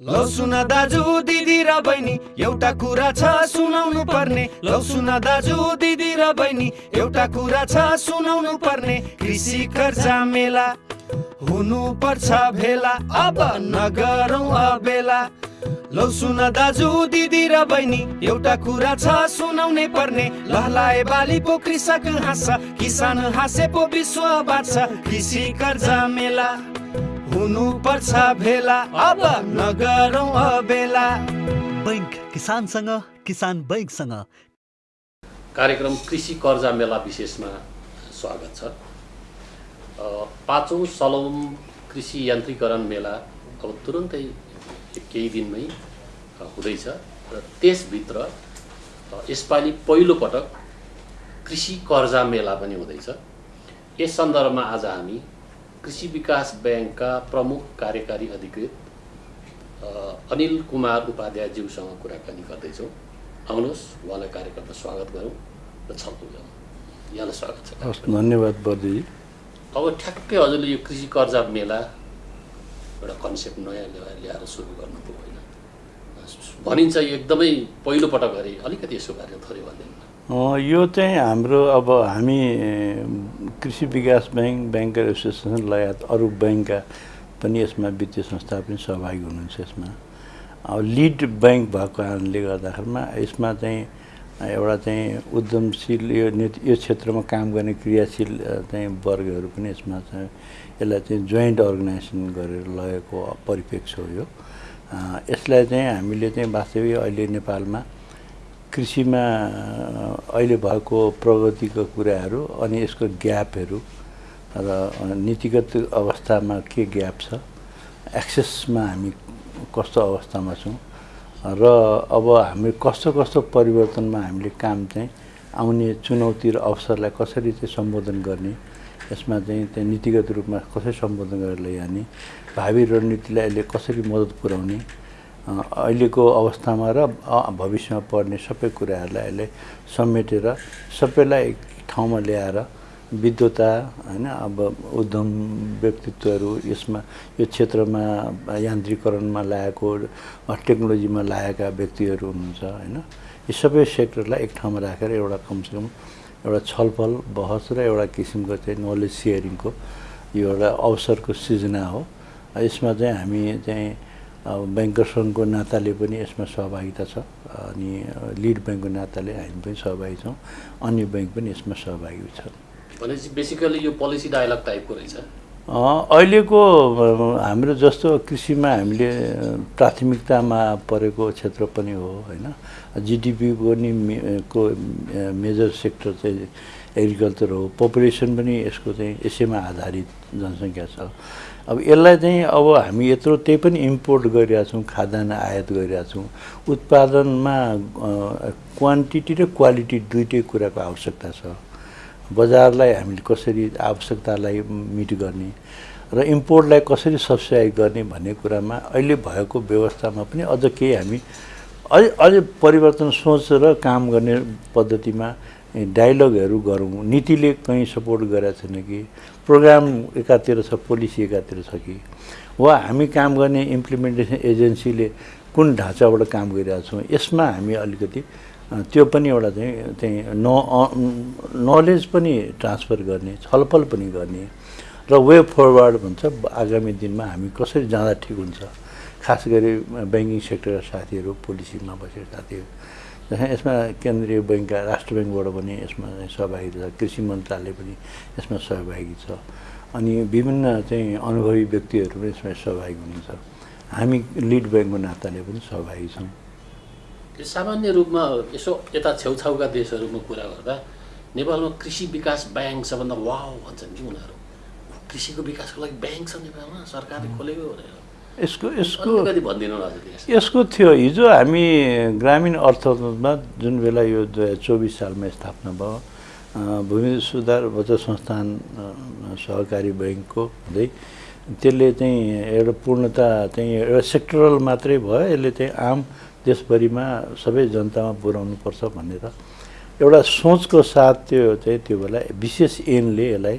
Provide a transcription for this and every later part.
लौ सुन दाजु दिदी र बहिनी एउटा कुरा छ सुनाउनु पर्ने। लौ सुन दाजु दिदी र बहिनी एउटा कुरा छ सुनाउनु पर्ने। कृषि कर्जा मेला हुनु पर्छ भेला अब नगरौँ अबेला। लौ सुन दाजु दिदी र बहिनी एउटा कुरा छ सुनाउनै पर्ने। लहलाए बाली पो कृषक हाँस किसान हाँसे पो विश्व बाँच्छ। कृषि कर्जा मेला। हुनु पर्छ भेला। अब नगरौँ अबेला। बैङ्क किसानसँग किसान बैङ्कसँग। कार्यक्रम कृषि कर्जा मेला विशेषमा स्वागत छ। अ, पाँचौँ सलौम कृषि यान्त्रिकरण मेला अब तुरुन्तै केही दिनमै हुँदैछ। र त्यसभित्र यसपालि पहिलोपटक कृषि कर्जा मेला पनि हुँदैछ। यस सन्दर्भमा आज हामी कृषि विकास ब्याङ्कका प्रमुख कार्यकारी अधिकृत अनिल कुमार उपाध्यायज्यूसँग कुराकानी गर्दैछौँ। आउनुहोस् उहाँलाई कार्यक्रममा स्वागत गरौँ र छलफल गरौँ। यहाँलाई स्वागत छ हस् धन्यवाद बर्दीजी अब ठ्याक्कै हजुरले यो कृषि कर्जा मेला एउटा कन्सेप्ट नयाँ ल्याएर सुरु गर्नुभयो होइन। भनिन्छ यो एकदमै पहिलोपटक गरे अलिकति यसको बारेमा थोरै भनिदिनु यो चाहिँ हाम्रो अब हामी कृषि विकास ब्याङ्क ब्याङ्कर एसोसिएसन लगायत अरू ब्याङ्कका पनि यसमा वित्तीय संस्था पनि सहभागी हुनुहुन्छ यसमा। अब लिड ब्याङ्क भएको कारणले गर्दाखेरिमा यसमा चाहिँ एउटा चाहिँ उद्यमशील यो यो क्षेत्रमा काम गर्ने क्रियाशील चाहिँ वर्गहरू पनि यसमा चाहिँ यसलाई चाहिँ जोइन्ट अर्गनाइजेसन गरेर लगेको परिप्रेक्ष्य हो यो। यसलाई चाहिँ हामीले चाहिँ वास्तविक अहिले नेपालमा कृषिमा अहिले भएको प्रगतिको कुराहरू अनि यसको ग्यापहरू र नीतिगत अवस्थामा के ग्याप छ एक्सेसमा हामी कस्तो अवस्थामा छौँ र अब हामी कस्तो कस्तो परिवर्तनमा हामीले काम चाहिँ आउने चुनौती र अवसरलाई कसरी चाहिँ सम्बोधन गर्ने यसमा चाहिँ त्यहाँ नीतिगत रूपमा कसरी सम्बोधन गरेर लैजाने भावी रणनीतिलाई यसले कसरी मद्दत पुर्याउने अहिलेको अवस्थामा र भविष्यमा पर्ने सबै कुराहरूलाई यसले समेटेर सबैलाई एक ठाउँमा ल्याएर विद्वता होइन अब उद्यम व्यक्तित्वहरू यसमा यो क्षेत्रमा यान्त्रिकरणमा लागेको टेक्नोलोजीमा लागेका व्यक्तिहरू हुनुहुन्छ होइन। यी सबै सेक्टरलाई एक ठाउँमा राखेर एउटा कमसेकम एउटा छलफल बहस र एउटा किसिमको चाहिँ नलेज सेयरिङको यो एउटा अवसरको सृजना हो। यसमा चाहिँ हामी चाहिँ अब ब्याङ्कर सङ्घको नाताले पनि यसमा सहभागिता छ। अनि लिड ब्याङ्कको नाताले हामी पनि सहभागी छौँ। अन्य ब्याङ्क पनि यसमा सहभागी छन् भनेपछि बेसिकली यो पोलिसी डायलग टाइपको रहेछ? अहिलेको हाम्रो जस्तो कृषिमा हामीले प्राथमिकतामा परेको क्षेत्र पनि हो होइन। जिडिपीको नि मे- को मेजर सेक्टर चाहिँ एग्रिकल्चर हो। पपुलेसन पनि यसको चाहिँ यसैमा आधारित जनसङ्ख्या छ। अब यसलाई चाहिँ अब हामी यत्रो त्यही पनि इम्पोर्ट गरिरहेको छौँ खाद्यान्न आयात गरिरहेको छौँ उत्पादनमा क्वान्टिटी र क्वालिटी दुइटै कुराको आवश्यकता छ। बजारलाई हामीले कसरी आवश्यकतालाई मिट गर्ने र इम्पोर्टलाई कसरी सब्सिडाइज गर्ने भन्ने कुरामा अहिले भएको व्यवस्थामा पनि अझ केही हामी अझ अझ परिवर्तन सोच र काम गर्ने पद्धतिमा डायलगहरू गरौँ। नीतिले कहीँ सपोर्ट गरेको छैन कि प्रोग्राम एकातिर छ पोलिसी एकातिर छ कि? वा हामी काम गर्ने इम्प्लिमेन्टेसन एजेन्सीले कुन ढाँचाबाट काम गरिरहेको छौँ यसमा हामी अलिकति त्यो पनि एउटा चाहिँ चाहिँ न नलेज पनि ट्रान्सफर गर्ने छलफल पनि गर्ने र वे फरवर्ड भन्छ आगामी दिनमा हामी कसरी जाँदा ठिक हुन्छ। खास गरी ब्याङ्किङ सेक्टरका साथीहरू पोलिसीमा बसेका साथीहरू। यसमा केन्द्रीय ब्याङ्कका राष्ट्र ब्याङ्कबाट पनि यसमा सहभागी छ कृषि मन्त्रालय पनि यसमा सहभागी छ। अनि विभिन्न चाहिँ अनुभवी व्यक्तिहरू पनि यसमा सहभागी हुनुहुन्छ। हामी लिड ब्याङ्कको नाताले पनि सहभागी छौँ। सामान्य रूपमा यसो यता छेउछाउका देशहरूमा कुरा गर्दा नेपालमा कृषि विकास ब्याङ्क सबभन्दा वाउ भन्छन् कि उनीहरू? कृषिको विकासको लागि ब्याङ्क छ नेपालमा सरकारले खोलेको भनेर। यसको यसको। यसको थियो हिजो हामी ग्रामीण अर्थतन्त्रमा जुन बेला यो दुई हजार चौबिस सालमा स्थापना भयो भूमि सुधार बचत संस्थान सहकारी ब्याङ्कको हुँदै त्यसले चाहिँ एउटा पूर्णता चाहिँ एउटा सेक्टरल मात्रै भयो यसले चाहिँ आम देशभरिमा सबै जनतामा पुर्याउनुपर्छ भनेर एउटा सोचको साथ त्यो चाहिँ त्यो बेला विशेष एनले यसलाई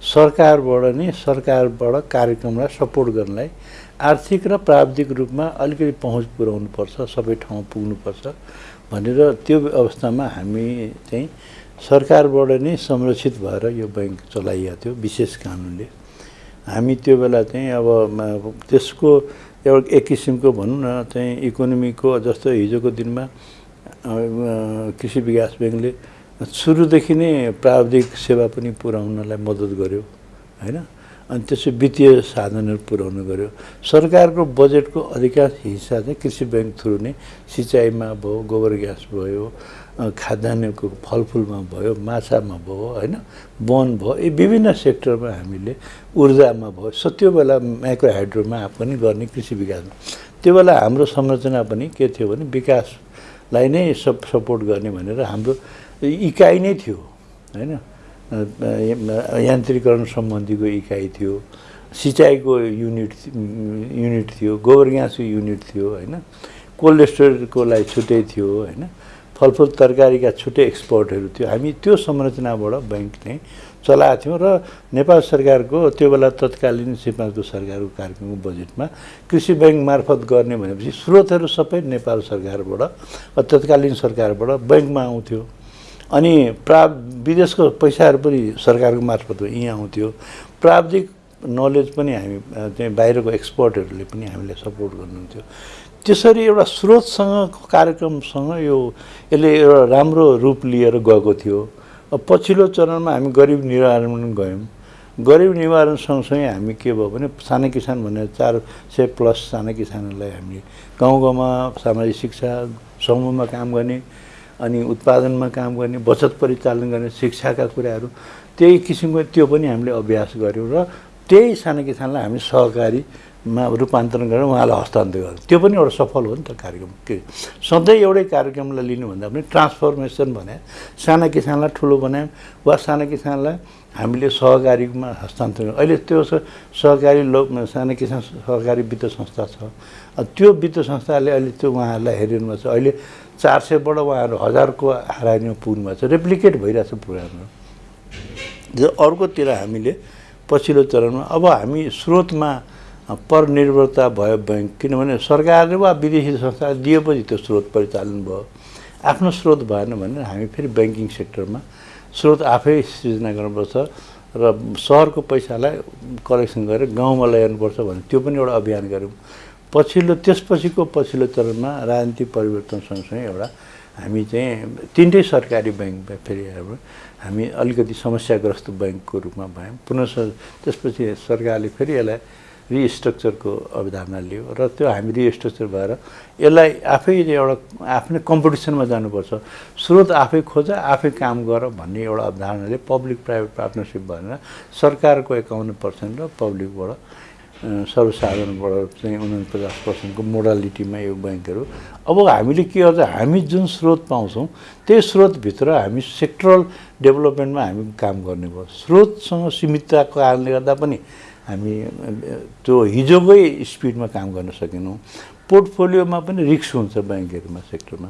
सरकारबाट नै सरकारबाट कार्यक्रमलाई सपोर्ट गर्नलाई आर्थिक र प्राविधिक रूपमा अलिकति पहुँच पुर्याउनुपर्छ सबै ठाउँ पुग्नुपर्छ भनेर त्यो अवस्थामा हामी चाहिँ सरकारबाट नै संरक्षित भएर यो ब्याङ्क चलाइएको थियो विशेष कानुनले। हामी त्यो बेला चाहिँ अब त्यसको एउटा एक किसिमको भनौँ न चाहिँ इकोनोमीको जस्तो हिजोको दिनमा कृषि विकास ब्याङ्कले सुरुदेखि नै प्राविधिक सेवा पनि पुर्याउनलाई मद्दत गर्यो होइन? अनि त्यसो वित्तीय साधनहरू पुर्याउनु गर्यो सरकारको बजेटको अधिकांश हिस्सा चाहिँ कृषि ब्याङ्क थ्रु नै सिँचाइमा भयो गोबर ग्यास भयो खाद्यान्नको फलफुलमा भयो माछामा भयो होइन वन भयो यी विभिन्न सेक्टरमा हामीले ऊर्जामा भयो। स त्यो बेला माइक्रो हाइड्रोमा पनि गर्ने कृषि विकासमा त्यो बेला हाम्रो संरचना पनि के थियो भने विकासलाई नै सब सपोर्ट गर्ने भनेर हाम्रो इकाइ नै थियो होइन। यान्त्रिकरण सम्बन्धीको इकाइ थियो। सिँचाइको युनिट युनिट थियो गोबर ग्यासको युनिट थियो होइन? कोल्ड स्टोरेजको लागि छुट्टै थियो होइन? फलफुल तरकारीका छुट्टै एक्सपोर्टहरू थियो। हामी त्यो संरचनाबाट ब्याङ्क नै चलाएको थियौँ र नेपाल सरकारको त्यो बेला तत्कालीन सिपाको सरकारको कार्यक्रमको बजेटमा कृषि ब्याङ्क मार्फत गर्ने भनेपछि स्रोतहरू सबै नेपाल सरकारबाट तत्कालीन सरकारबाट ब्याङ्कमा आउँथ्यो। अनि प्रा विदेशको पैसाहरू पनि सरकारको मार्फत यहाँ आउँथ्यो। प्राविधिक नलेज पनि हामी चाहिँ बाहिरको एक्सपर्टहरूले पनि हामीलाई सपोर्ट गर्नुहुन्थ्यो। त्यसरी एउटा स्रोतसँग कार्यक्रमसँग यो यसले एउटा राम्रो रूप लिएर गएको थियो। पछिल्लो चरणमा हामी गरिब निवारण गयौँ। गरिब निवारण सँगसँगै हामी के भयो भने साना किसान भनेर चार सय प्लस साना किसानहरूलाई हामीले गाउँ गाउँमा सामाजिक शिक्षा समूहमा काम गर्ने अनि उत्पादनमा काम गर्ने बचत परिचालन गर्ने शिक्षाका कुराहरू त्यही किसिमको त्यो पनि हामीले अभ्यास गऱ्यौँ र त्यही साना किसानलाई हामी सहकारीमा रूपान्तरण गरेर उहाँलाई हस्तान्तरण गर्यौँ त्यो पनि एउटा सफल हो नि त कार्यक्रम। के? सधैँ एउटै कार्यक्रमलाई लिनुभन्दा पनि ट्रान्सफर्मेसन भने साना किसानलाई ठुलो बनायौँ वा साना किसानलाई हामीले सहकारीमा हस्तान्तरण अहिले त्यो सहकारी लोक साना किसान सहकारी वित्त संस्था छ। त्यो वित्त संस्थाले अहिले त्यो उहाँहरूलाई हेरिनु भएको छ। अहिले चार सयबाट उहाँहरू हजारको हारानीमा पुग्नु भएको छ। रेप्लिकेट भइरहेको छ प्रोग्रामहरू अर्कोतिर हामीले पछिल्लो चरणमा अब हामी स्रोतमा परनिर्भरता भयो ब्याङ्क किनभने सरकारले वा विदेशी संस्थाले दिएपछि त्यो स्रोत परिचालन भयो। आफ्नो स्रोत भएन भने हामी फेरि ब्याङ्किङ सेक्टरमा स्रोत आफै सृजना गर्नुपर्छ र सहरको पैसालाई कलेक्सन गरेर गाउँमा ल्याउनुपर्छ भने त्यो पनि एउटा अभियान गऱ्यौँ। पछिल्लो त्यसपछिको पछिल्लो चरणमा राजनीतिक परिवर्तन सँगसँगै एउटा हामी चाहिँ तिनटै सरकारी ब्याङ्क फेरि हामी अलिकति समस्याग्रस्त ब्याङ्कको रूपमा भयौँ। पुनः त्यसपछि सरकारले फेरि यसलाई रिस्ट्रक्चरको अवधारणा लियो र त्यो हामी रिस्ट्रक्चर भएर यसलाई आफै एउटा आफ्नै कम्पिटिसनमा जानुपर्छ। स्रोत आफै खोज आफै काम गर भन्ने एउटा अवधारणाले पब्लिक प्राइभेट पार्टनरसिप भनेर सरकारको एकाउन्न पर्सेन्ट र पब्लिकबाट सर्वसाधारणबाट चाहिँ उनपचास पर्सेन्टको मोडालिटीमा यो ब्याङ्कहरू। अब हामीले के गर्छ हामी जुन स्रोत पाउँछौँ त्यही स्रोतभित्र हामी सेक्टरल डेभलपमेन्टमा हामी काम गर्ने भयो स्रोतसँग सीमितताको कारणले गर्दा पनि हामी त्यो हिजोकै स्पिडमा काम गर्न सकेनौँ। पोर्टफोलियोमा पनि रिक्स हुन्छ ब्याङ्कहरूमा सेक्टरमा।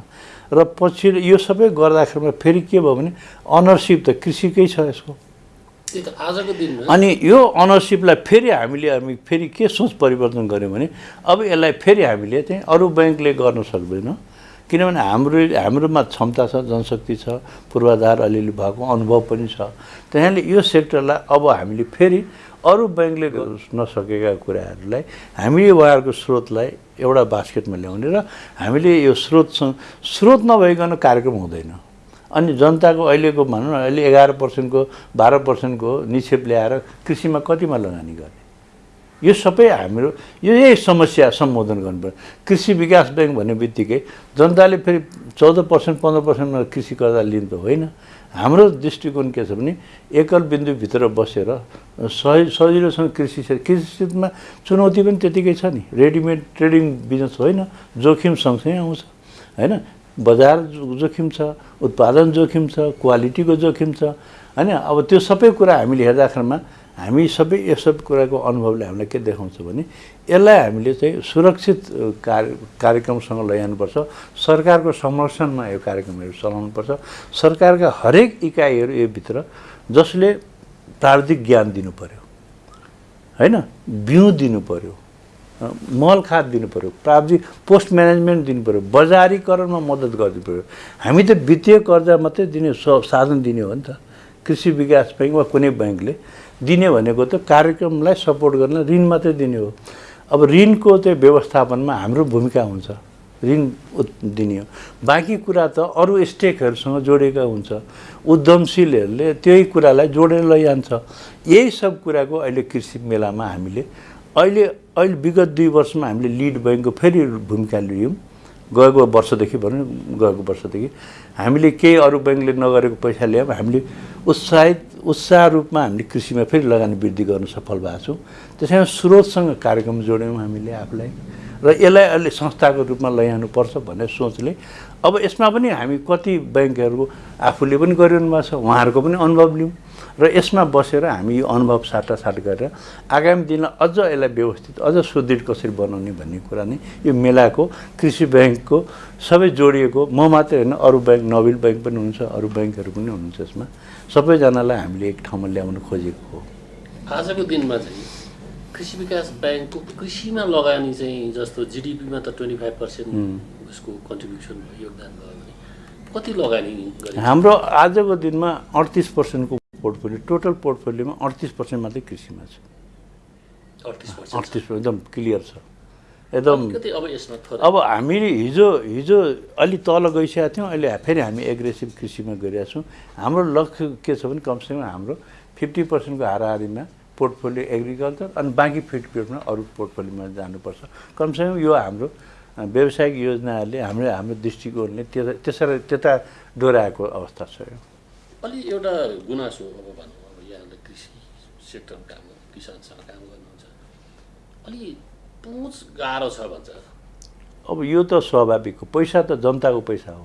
र पछि यो सबै गर्दाखेरिमा फेरि के भयो भने अनरसिप त कृषिकै छ यसको त्यही त आजको दिनमा अनि यो अनरसिपलाई फेरि हामीले हामी फेरि के सोच परिवर्तन गऱ्यौँ भने अब यसलाई फेरि हामीले चाहिँ अरू ब्याङ्कले गर्न सक्दैन। किनभने हाम्रो हाम्रोमा क्षमता छ जनशक्ति छ पूर्वाधार अलिअलि भएको अनुभव पनि छ। त्यहाँले यो सेक्टरलाई अब हामीले फेरि अरू ब्याङ्कले नसकेका कुराहरूलाई हामीले उहाँहरूको स्रोतलाई एउटा बास्केटमा ल्याउने र हामीले यो स्रोतसँग स्रोत नभइकन कार्यक्रम हुँदैन। अनि जनताको अहिलेको भनौँ न अहिले एघार पर्सेन्टको बाह्र पर्सेन्टको निक्षेप ल्याएर कृषिमा कतिमा लगानी गर्ने यो सबै हाम्रो यो यही समस्या सम्बोधन गर्नुपर्छ। कृषि विकास ब्याङ्क भन्ने बित्तिकै जनताले फेरि चौध पर्सेन्ट पन्ध्र पर्सेन्टमा कृषि कर्जा लिनु त होइन। हाम्रो दृष्टिकोण के छ भने एकल बिन्दुभित्र बसेर सही सजिलोसँग कृषि क्षेत्र कृषि क्षेत्रमा चुनौती पनि त्यतिकै छ नि। रेडिमेड ट्रेडिङ बिजनेस होइन जोखिम सँगसँगै आउँछ। होइन? बजार जोखिम छ उत्पादन जोखिम छ क्वालिटीको जोखिम छ। होइन अब त्यो सबै कुरा हामीले हेर्दाखेरिमा हामी सबै यो सब कुराको अनुभवले हामीलाई के देखाउँछ भने यसलाई हामीले चाहिँ सुरक्षित कार्य कार्यक्रमसँग लैजानुपर्छ। सरकारको संरक्षणमा यो कार्यक्रमहरू चलाउनुपर्छ। सरकारका हरेक इकाइहरू यो भित्र जसले प्राविधिक ज्ञान दिनु पर्यो होइन बिउ दिनु पर्यो अ, मल खाद दिनु पऱ्यो प्राविधिक पोस्ट म्यानेजमेन्ट दिनु पऱ्यो बजारीकरणमा मद्दत गरिदिनु पऱ्यो हामी त वित्तीय कर्जा मात्रै दिने स साधन दिने हो नि त। कृषि विकास ब्याङ्क वा कुनै ब्याङ्कले दिने भनेको त कार्यक्रमलाई सपोर्ट गर्न ऋण मात्रै दिने हो। अब ऋणको चाहिँ व्यवस्थापनमा हाम्रो भूमिका हुन्छ। ऋण दिने हो। बाँकी कुरा त अरू स्टेकहरूसँग जोडेका हुन्छ। उद्यमशीलहरूले त्यही कुरालाई जोडेर लैजान्छ। यही सब कुराको अहिले कृषि मेलामा हामीले अहिले अहिले विगत दुई वर्षमा हामीले लिड ब्याङ्कको फेरि भूमिका लियौँ। गएको वर्षदेखि भनौँ गएको वर्षदेखि। हामीले केही अरू ब्याङ्कले नगरेको पैसा ल्यायौँ हामीले उत्साहित उत्साह रूपमा हामीले कृषिमा फेरि लगानी वृद्धि गर्न सफल भएको छौँ। त्यसैमा स्रोतसँग कार्यक्रम जोड्यौँ हामीले आफूलाई। र यसलाई अहिले संस्थाको रूपमा लैजानुपर्छ भन्ने सोचले। अब यसमा पनि हामी कति ब्याङ्कहरू आफूले पनि गरिरहनु भएको छ उहाँहरूको पनि अनुभव लिउँ र यसमा बसेर हामी यो अनुभव साटासाट गरेर आगामी दिनमा अझ यसलाई व्यवस्थित अझ सुदृढ कसरी बनाउने भन्ने कुरा नै यो मेलाको कृषि ब्याङ्कको सबै जोडिएको म मात्रै होइन अरू ब्याङ्क नोबेल ब्याङ्क पनि हुनुहुन्छ अरू ब्याङ्कहरू पनि हुनुहुन्छ यसमा। सबैजनालाई हामीले एक ठाउँमा ल्याउन खोजेको हो। आजको दिनमा चाहिँ कृषि विकास ब्याङ्कको कृषिमा लगानी चाहिँ जस्तो जिडिपीमा त ट्वेन्टी फाइभ पर्सेन्ट उसको कन्ट्रिब्युसन योगदान भयो। कति लगानी हाम्रो आजको दिनमा अडतिस पर्सेन्टको पोर्टफोलियो टोटल पोर्टफोलियोमा अडतिस पर्सेन्ट मात्रै कृषिमा छ। अडतिस पर्सेन्ट एकदम क्लियर छ। एकदम अब हामीले हिजो हिजो अलि तल गइसकेका थियौँ अहिले फेरि हामी एग्रेसिभ कृषिमा गइरहेका छौँ। हाम्रो लक्ष्य के छ भने कमसेकम हाम्रो फिफ्टी पर्सेन्टको हाराहारीमा पोर्टफोलियो एग्रिकल्चर अनि बाँकी फिफ्टी पर्सेन्टमा अरू पोर्टफोलियोमा जानुपर्छ। कमसेकम यो हाम्रो व्यावसायिक योजनाहरूले हाम्रो हाम्रो दृष्टिकोणले त्यसरी त्यता डोराएको अवस्था छ यो। अलि एउटा गुनासो अब भनौँ अब यहाँले कृषि सेक्टरमा काम गर्नु किसानसँग काम गर्नुहुन्छ। अलि पहुँच गाह्रो छ भन्छ। अब यो त स्वाभाविक हो। पैसा त जनताको पैसा हो।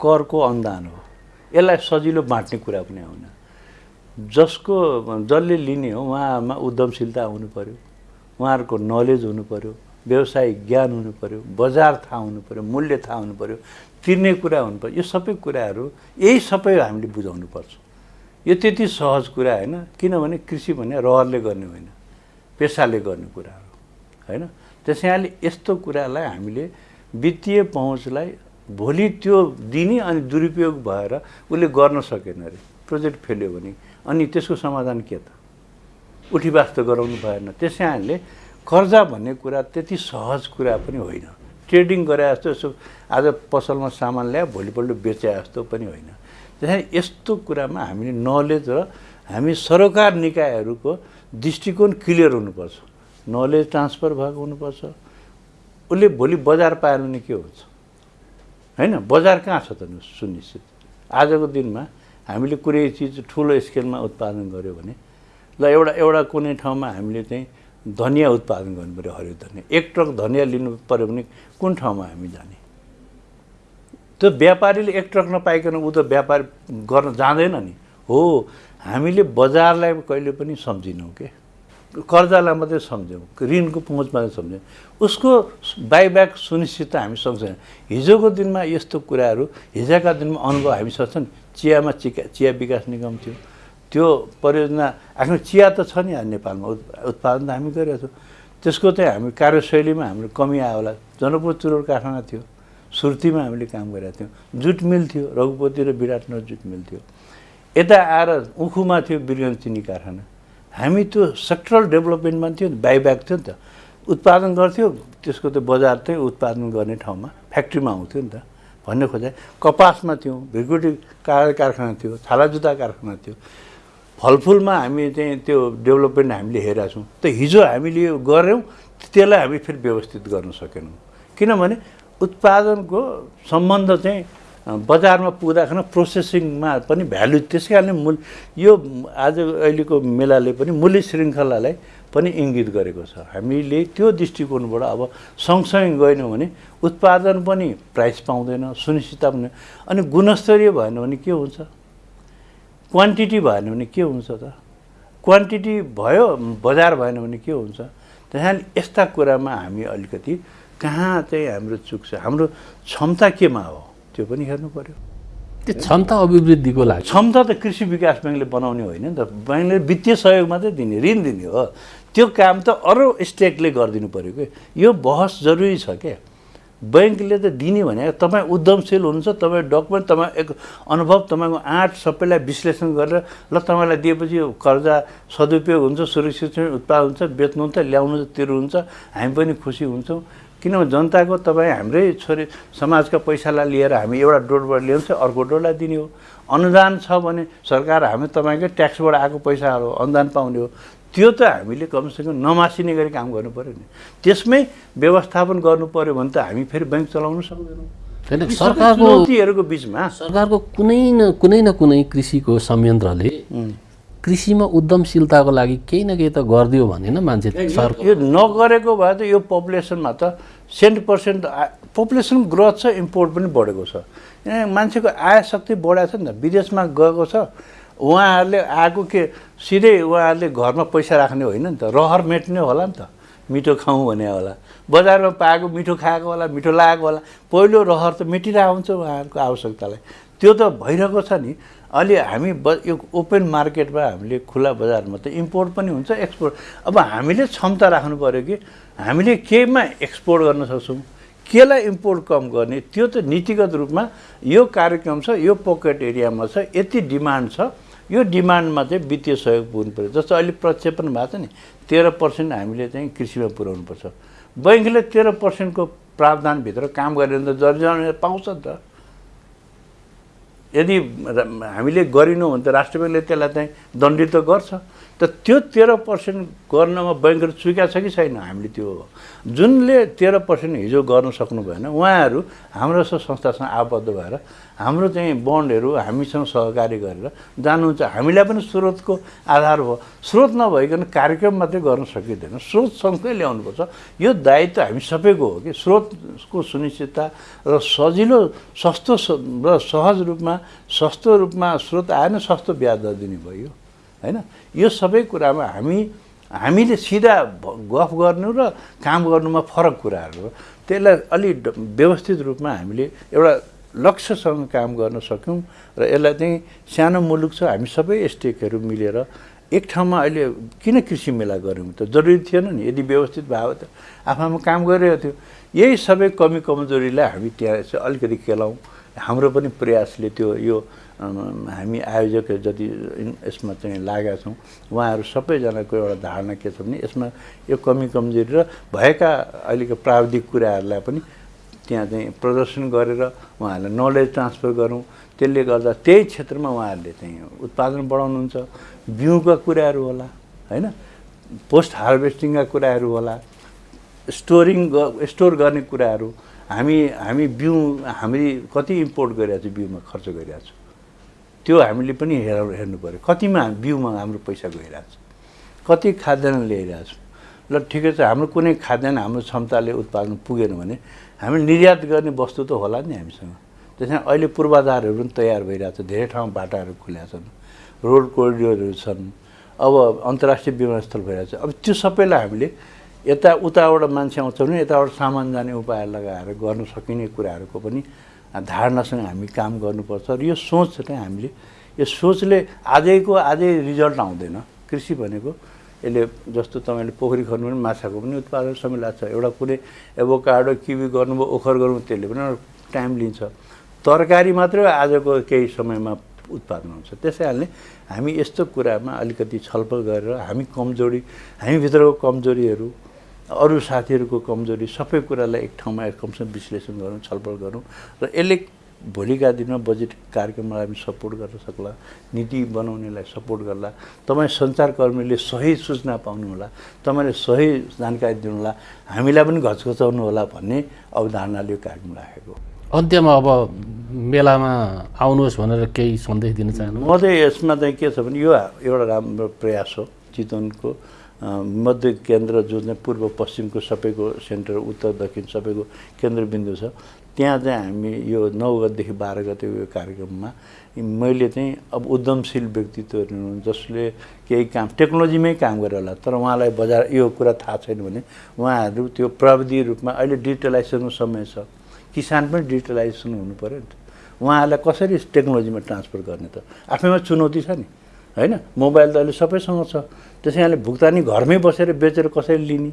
करको अनुदान हो। यसलाई सजिलो बाँट्ने कुरा पनि आउन जसको जसले लिने हो उहाँमा उद्यमशीलता हुनु पऱ्यो उहाँहरूको नलेज हुनु पऱ्यो व्यवसायिक ज्ञान हुनु पऱ्यो बजार थाहा हुनु पऱ्यो मूल्य थाहा हुनु पऱ्यो तिर्ने कुरा हुनु पऱ्यो यो सबै कुराहरू यही सबै हामीले बुझाउनुपर्छ यो त्यति सहज कुरा होइन किनभने कृषि भने रहरले गर्ने होइन पेसाले गर्ने कुरा हो होइन त्यसैले यस्तो कुरालाई हामीले वित्तीय पहुँचलाई भोलि त्यो दिने अनि दुरुपयोग भएर उसले गर्न सकेन अरे प्रोजेक्ट फेल्यो भने अनि त्यसको समाधान के त? उठीवास त गराउनु भएन। त्यसै हामीले कर्जा भन्ने कुरा त्यति सहज कुरा पनि होइन। ट्रेडिङ गरे जस्तो यसो आज पसलमा सामान ल्यायो भोलिपल्ट बेचे जस्तो पनि होइन। त्यसै यस्तो कुरामा हामीले नलेज र हामी सरकार निकायहरूको दृष्टिकोण क्लियर हुनुपर्छ। नलेज ट्रान्सफर भएको हुनुपर्छ। उसले भोलि बजार पाएन भने के हुन्छ? होइन बजार कहाँ छ त सुनिश्चित? आजको दिनमा हामीले कुनै चिज ठुलो स्केलमा उत्पादन गऱ्यो भने ल एउटा एउटा कुनै ठाउँमा हामीले चाहिँ धनियाँ उत्पादन गर्नु पऱ्यो हरियो धनियाँ। एक ट्रक धनियाँ लिनु पऱ्यो भने कुन ठाउँमा हामी जाने? त्यो व्यापारीले एक ट्रक नपाइकन ऊ त व्यापार गर्न जाँदैन नि। हो हामीले बजारलाई कहिले पनि सम्झिनौँ के? कर्जालाई मात्रै सम्झ्यौँ ऋणको पहुँच मात्रै सम्झ्यौँ। उसको बाइब्याक सुनिश्चित हामी सक्छौँ। हिजोको दिनमा यस्तो कुराहरू हिजोका दिनमा अनुभव हामी सक्छ नि चियामा चिया चिया विकास निगम थियो। त्यो परियोजना आफ्नो चिया त छ नि नेपालमा उत् उत्पादन त हामी गरेका छौँ। त्यसको चाहिँ हामी कार्यशैलीमा हाम्रो कमी आयो होला। जनकपुर चुरोड कारखाना थियो सुर्तीमा हामीले काम गरेका थियौँ। जुट मिल थियो रघुपति र विराटनगर जुट मिल थियो। यता आएर उखुमा थियो बिरगञ्ज चिनी कारखाना। हामी त्यो सेक्टरल डेभलपमेन्टमा थियो नि बाइब्याक थियो नि त। उत्पादन गर्थ्यो त्यसको त बजार चाहिँ उत्पादन गर्ने ठाउँमा फ्याक्ट्रीमा आउँथ्यो नि त। भन्ने खोजे कपासमा थियौँ भ्रिकुटी कार कारखाना थियो छाला जुत्ता कारखाना थियो। फलफुलमा हामी चाहिँ त्यो डेभलपमेन्ट हामीले हेरेका छौँ। त हिजो हामीले यो गऱ्यौँ त्यसलाई हामी फेरि व्यवस्थित गर्न सकेनौँ। किनभने उत्पादनको सम्बन्ध चाहिँ बजारमा पुग्दाखेरि प्रोसेसिङमा पनि भ्यालु त्यसै कारणले मूल यो आज अहिलेको मेलाले पनि मूल्य श्रृङ्खलालाई पनि इङ्गित गरेको छ। हामीले त्यो दृष्टिकोणबाट अब सँगसँगै गएनौँ भने उत्पादन पनि प्राइस पाउँदैन सुनिश्चितता पनि अनि गुणस्तरीय भएन भने के हुन्छ? क्वान्टिटी भएन भने के हुन्छ त? क्वान्टिटी भयो बजार भएन भने के हुन्छ? त्यस यस्ता कुरामा हामी अलिकति कहाँ चाहिँ हाम्रो चुक छ? हाम्रो क्षमता केमा हो? त्यो पनि हेर्नु पऱ्यो त्यो क्षमता अभिवृद्धिको लागि। क्षमता त कृषि विकास ब्याङ्कले बनाउने होइन नि त। ब्याङ्कले वित्तीय सहयोग मात्रै दिने ऋण दिने हो। त्यो काम त अरू स्टेटले गरिदिनु पऱ्यो कि? यो बहस जरुरी छ क्या ब्याङ्कले त दिने भने तपाईँ उद्यमशील हुनुहुन्छ तपाईँ डकुमेन्ट तपाईँ एक अनुभव तपाईँको आँट सबैलाई विश्लेषण गरेर ल तपाईँलाई दिएपछि कर्जा सदुपयोग हुन्छ सुरक्षित उत्पादन हुन्छ बेच्नुहुन्छ ल्याउनुहुन्छ तिर्नुहुन्छ हामी पनि खुसी हुन्छौँ। किनभने जनताको तपाईँ हाम्रै छोरी समाजका पैसालाई लिएर हामी एउटा डोरबाट ल्याउँछ अर्को डोरलाई दिने हो। अनुदान छ भने सरकार हामी तपाईँकै ट्याक्सबाट आएको पैसाहरू अनुदान पाउने हो। त्यो त हामीले कमसेकम नमासिने गरी काम गर्नु पऱ्यो नि। त्यसमै व्यवस्थापन गर्नु पऱ्यो भने त हामी फेरि ब्याङ्क चलाउनु सक्दैनौँ। होइन सरकारको चुनौतीहरूको बिचमा सरकारको कुनै न कुनै न कुनै कृषिको संयन्त्रले कृषिमा उद्यमशीलताको लागि केही न केही त गरिदियो भने न मान्छे यो नगरेको भए त यो पपुलेसनमा त सेन्ट पर्सेन्ट पपुलेसन ग्रोथ छ इम्पोर्ट पनि बढेको छ। मान्छेको आय शक्ति बढाएको छ नि त विदेशमा गएको छ। उहाँहरूले आएको के सिधै उहाँहरूले घरमा पैसा राख्ने होइन नि त। रहर मेट्ने होला नि त। मिठो खाउँ भने होला। बजारमा पाएको मिठो खाएको होला मिठो लागेको होला। पहिलो रहर त मेटिरहेको हुन्छ उहाँहरूको आवश्यकतालाई। त्यो त भइरहेको छ नि। अहिले हामी ब यो ओपन मार्केटमा हामीले खुला बजारमा त इम्पोर्ट पनि हुन्छ एक्सपोर्ट। अब हामीले क्षमता राख्नु पऱ्यो कि हामीले केमा एक्सपोर्ट गर्न सक्छौँ? केलाई इम्पोर्ट कम गर्ने? त्यो त नीतिगत रूपमा यो कार्यक्रम छ यो पकेट एरियामा छ यति डिमान्ड छ। यो डिमान्डमा चाहिँ वित्तीय सहयोग पुग्नु पऱ्यो। जस्तो अहिले प्रक्षेपण भएको छ नि तेह्र पर्सेन्ट हामीले चाहिँ कृषिमा पुर्याउनुपर्छ। बैङ्कले तेह्र पर्सेन्टको प्रावधानभित्र काम गरेर त जर्जन पाउँछ नि त। यदि हामीले गरेनौँ भने त राष्ट्र ब्याङ्कले त्यसलाई चाहिँ दण्डित गर्छ। त त्यो तेह्र पर्सेन्ट गर्नमा ब्याङ्कहरू चुकेको छ कि छैन? हामीले त्यो जुनले तेह्र पर्सेन्ट हिजो गर्न सक्नु भएन उहाँहरू हाम्रो संस्थासँग आबद्ध भएर हाम्रो चाहिँ बन्डहरू हामीसँग सहकारी गरेर जानुहुन्छ। हामीलाई पनि स्रोतको आधार भयो। स्रोत नभइकन कार्यक्रम मात्रै गर्न सकिँदैन। स्रोत सँगै ल्याउनुपर्छ। यो दायित्व हामी सबैको हो कि स्रोतको सुनिश्चितता र सजिलो सस्तो र सहज रूपमा सस्तो रूपमा स्रोत आएन सस्तो ब्याज दर दिने भयो। होइन? यो सबै कुरामा हामी हामीले सिधा गफ गर्नु र काम गर्नुमा फरक कुराहरू हो। त्यसलाई अलि व्यवस्थित रूपमा हामीले एउटा लक्ष्यसँग काम गर्न सक्यौँ र यसलाई चाहिँ सानो मुलुक छ। हामी सबै स्टेकहरू मिलेर एक ठाउँमा अहिले किन कृषि मेला गऱ्यौँ त? जरुरी थिएन नि। यदि व्यवस्थित भयो त आफूमा काम गरिरहेको थियो। यही सबै कमी कमजोरीलाई हामी त्यहाँ चाहिँ अलिकति केलाउँ हाम्रो पनि प्रयासले त्यो यो हामी आयोजक जति यसमा चाहिँ लागेका छौँ उहाँहरू सबैजनाको एउटा धारणा के छ भने यसमा यो कमी कमजोरी र भएका अहिलेको प्राविधिक कुराहरूलाई पनि त्यहाँ चाहिँ प्रदर्शन गरेर उहाँहरूलाई नलेज ट्रान्सफर गरौँ। त्यसले गर्दा त्यही क्षेत्रमा उहाँहरूले चाहिँ उत्पादन बढाउनुहुन्छ बिउका कुराहरू होला होइन? पोस्ट हार्भेस्टिङका कुराहरू होला स्टोरिङ स्टोर गर्ने कुराहरू। हामी हामी बिउ हामी कति इम्पोर्ट गरिरहेको छौँ बिउमा खर्च गरिरहेको छौँ। त्यो हामीले पनि हेर हेर्नु पऱ्यो। कतिमा बिउमा हाम्रो पैसा गइरहेको छ। कति खाद्यान्न ल्याइरहेको छौँ। ल ठिकै छ हाम्रो कुनै खाद्यान्न हाम्रो क्षमताले उत्पादन पुगेन भने हामी निर्यात गर्ने वस्तु त होला नि हामीसँग। त्यसमा अहिले पूर्वाधारहरू पनि तयार भइरहेको छ धेरै ठाउँमा बाटाहरू खुलेका छन् रोड कोरिडोरहरू छन् अब अन्तर्राष्ट्रिय विमानस्थल भइरहेको छ अब त्यो सबैलाई हामीले यता उताबाट मान्छे आउँछ भने यताबाट सामान जाने उपाय लगाएर गर्न सकिने कुराहरूको पनि धारणासँग हामी काम गर्नुपर्छ र यो सोच चाहिँ हामीले यो सोचले आजैको आजै रिजल्ट आउँदैन। कृषि भनेको यसले जस्तो तपाईँले पोखरी खन्नु भने माछाको पनि उत्पादन समय लाग्छ। एउटा कुनै एभोकाडो किवी गर्नुभयो ओखर गर्नु त्यसले पनि टाइम लिन्छ। तरकारी मात्रै आजको केही समयमा उत्पादन हुन्छ। त्यसै कारणले हामी यस्तो कुरामा अलिकति छलफल गरेर हामी कमजोरी हामीभित्रको कमजोरीहरू अरू साथीहरूको कमजोरी सबै कुरालाई एक ठाउँमा कमसेकम विश्लेषण गरौँ छलफल गरौँ र यसले भोलिका दिनमा बजेट कार्यक्रमलाई हामी सपोर्ट गर्न सक्ला नीति बनाउनेलाई सपोर्ट गर्ला। तपाईँ सञ्चारकर्मीले सही सूचना पाउनु होला तपाईँले सही जानकारी दिनु होला हामीलाई पनि घचघचाउनु होला भन्ने अवधारणाले यो कार्यक्रम राखेको। अन्त्यमा अब मेलामा आउनुहोस् भनेर केही सन्देश दिन चाहनु म चाहिँ यसमा चाहिँ के छ भने यो एउटा राम्रो प्रयास हो चितवनको। मध्य केन्द्र जो चाहिँ पूर्व पश्चिमको सबैको सेन्टर उत्तर दक्षिण सबैको केन्द्रबिन्दु छ त्यहाँ चाहिँ हामी यो नौ गतेदेखि बाह्र गते यो कार्यक्रममा मैले चाहिँ अब उद्यमशील व्यक्तित्वहरू जसले केही काम टेक्नोलोजीमै काम गरेर होला तर उहाँलाई बजार यो कुरा थाहा छैन भने उहाँहरू त्यो प्रविधि रूपमा अहिले डिजिटलाइजेसनको समय छ। किसान पनि डिजिटलाइजेसन हुनु पऱ्यो नि त। उहाँहरूलाई कसरी टेक्नोलोजीमा ट्रान्सफर गर्ने त? आफैमा चुनौती छ नि। होइन? मोबाइल त अहिले सबैसँग छ। त्यसै कारणले भुक्तानी घरमै बसेर बेचेर कसरी लिने?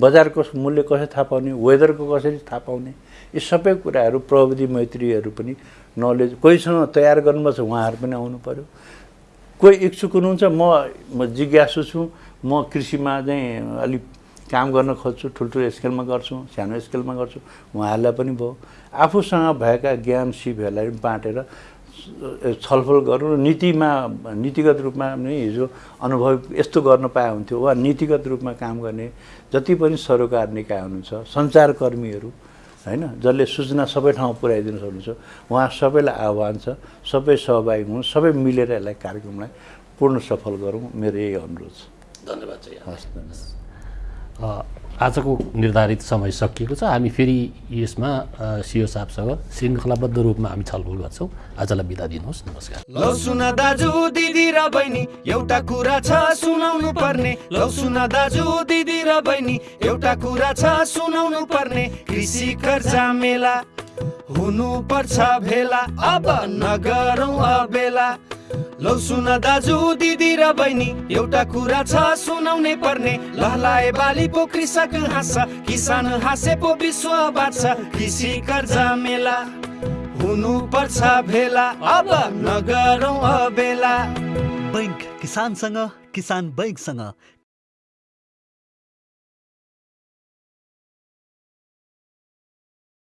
बजारको मूल्य कसरी थाहा पाउने? वेदरको कसरी थाहा पाउने? यी सबै कुराहरू प्रविधि मैत्रीहरू पनि नलेज कोहीसँग तयार गर्नुपर्छ उहाँहरू पनि आउनु पऱ्यो कोही इच्छुक हुनुहुन्छ म म जिज्ञासु छु। म कृषिमा चाहिँ अलिक काम गर्न खोज्छु ठुल्ठुलो स्केलमा गर्छु सानो स्केलमा गर्छु। उहाँहरूलाई पनि भयो। आफूसँग भएका ज्ञान सिपहरूलाई बाँटेर छलफल गरौँ र नीतिमा नीतिगत रूपमा नै हिजो अनुभव यस्तो गर्न पाए हुन्थ्यो। वा नीतिगत रूपमा काम गर्ने जति पनि सरोकार निकाय हुनुहुन्छ सञ्चारकर्मीहरू होइन जसले सूचना सबै ठाउँमा पुर्याइदिनु सक्नुहुन्छ उहाँ सबैलाई आह्वान छ सबै सहभागी हुनु सबै मिलेर यसलाई कार्यक्रमलाई पूर्ण सफल गरौँ। मेरो यही अनुरोध छ। धन्यवाद हस् आजको निर्धारित समय सकिएको छ। हामी फेरि यसमा सिओ साहबसँग श्रृङ्खलाबद्ध रूपमा हामी छलफल गर्छौँ। आजलाई बिदा दिनुहोस्। नमस्कार। लौ सुन दाजु दिदी र बहिनी एउटा कुरा छ सुनाउनु पर्ने। लौ सुन दाजु दिदी र बहिनी एउटा कुरा छ सुनाउनु पर्ने। कृषि कर्जा मेला हुनु पर्छ भेला। अब नगरौँ अबेला। लौ सुन दाजु दिदी र बहिनी एउटा कुरा छ सुनाउनै पर्ने। लहलाए बाली पो कृषक हाँस किसान हाँसे पो विश्व बाँच्छ। कृषि कर्जा मेला हुनु पर्छ भेला। अब नगरौँ अबेला। बैङ्क किसानसँग किसान बैङ्कसँग।